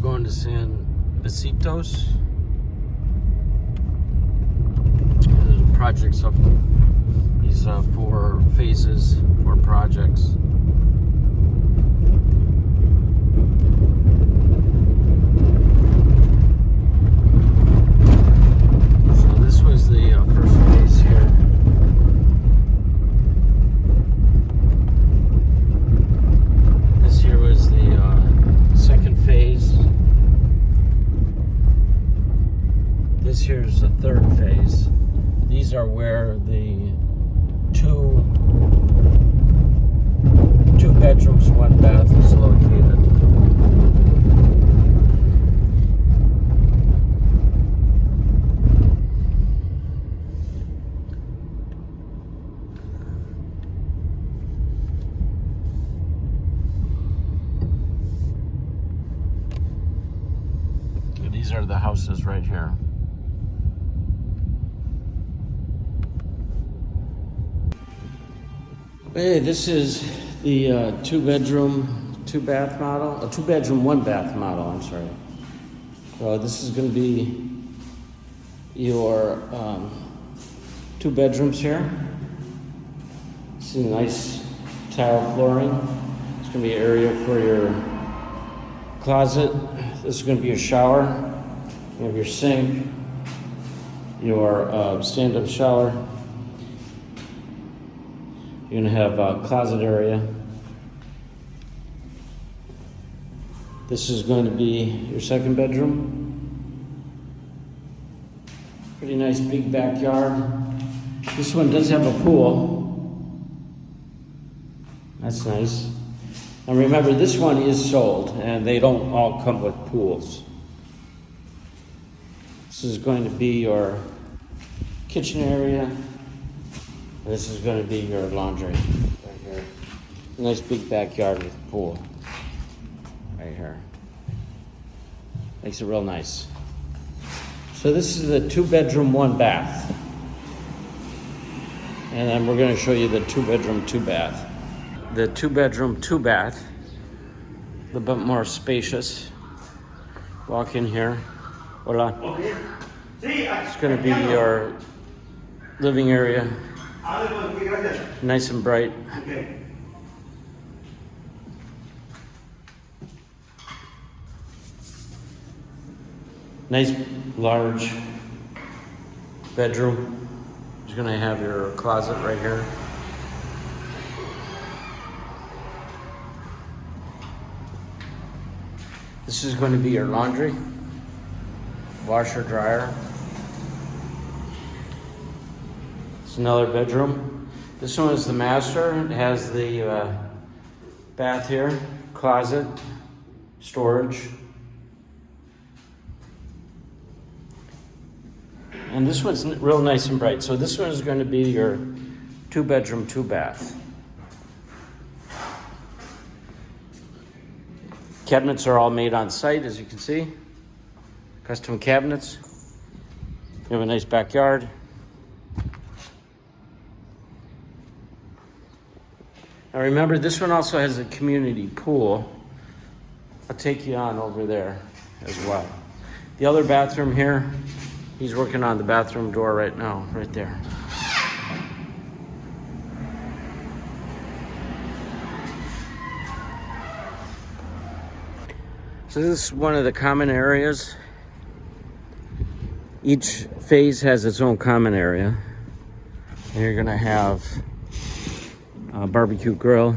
going to San Besitos. There's projects up these uh, four phases, four projects. So this was the uh, first phase here. This here was the uh, second phase. This here's the third phase. These are where the two two bedrooms, one bath is located. These are the houses right here. Hey, this is the uh, two bedroom, two bath model, a two bedroom, one bath model, I'm sorry. So this is going to be your um, two bedrooms here. See nice tile flooring. It's going to be an area for your closet. This is going to be your shower. You have your sink, your uh, stand up shower. You're gonna have a closet area. This is going to be your second bedroom. Pretty nice big backyard. This one does have a pool. That's nice. And remember, this one is sold and they don't all come with pools. This is going to be your kitchen area. This is going to be your laundry right here. Nice big backyard with a pool right here. Makes it real nice. So this is the two bedroom, one bath. And then we're going to show you the two bedroom, two bath. The two bedroom, two bath. A little bit more spacious. Walk in here. Hola. It's going to be your living area Nice and bright. Okay. Nice large bedroom. You're gonna have your closet right here. This is going to be your laundry, washer, dryer. It's another bedroom. This one is the master. It has the uh, bath here, closet, storage. And this one's real nice and bright. So this one is going to be your two bedroom, two bath. Cabinets are all made on site, as you can see. Custom cabinets. You have a nice backyard. Now remember, this one also has a community pool. I'll take you on over there as well. The other bathroom here, he's working on the bathroom door right now, right there. So this is one of the common areas. Each phase has its own common area. And you're gonna have a barbecue grill.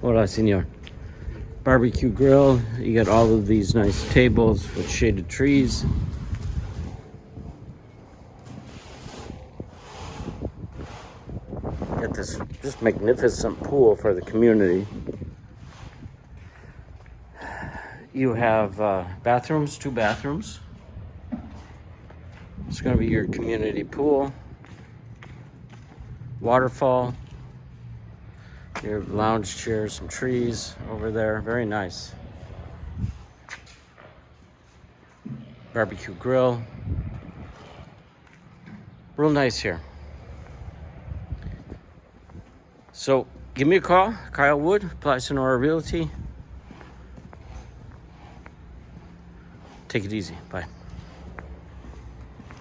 Hola, senor. Barbecue grill. You got all of these nice tables with shaded trees. Got this just magnificent pool for the community. You have uh, bathrooms, two bathrooms. It's going to be your community pool, waterfall, your lounge chairs, some trees over there. Very nice. Barbecue grill. Real nice here. So give me a call, Kyle Wood, Ply Sonora Realty. Take it easy. Bye.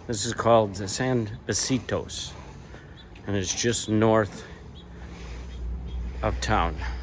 This is called the San Besitos, and it's just north of town.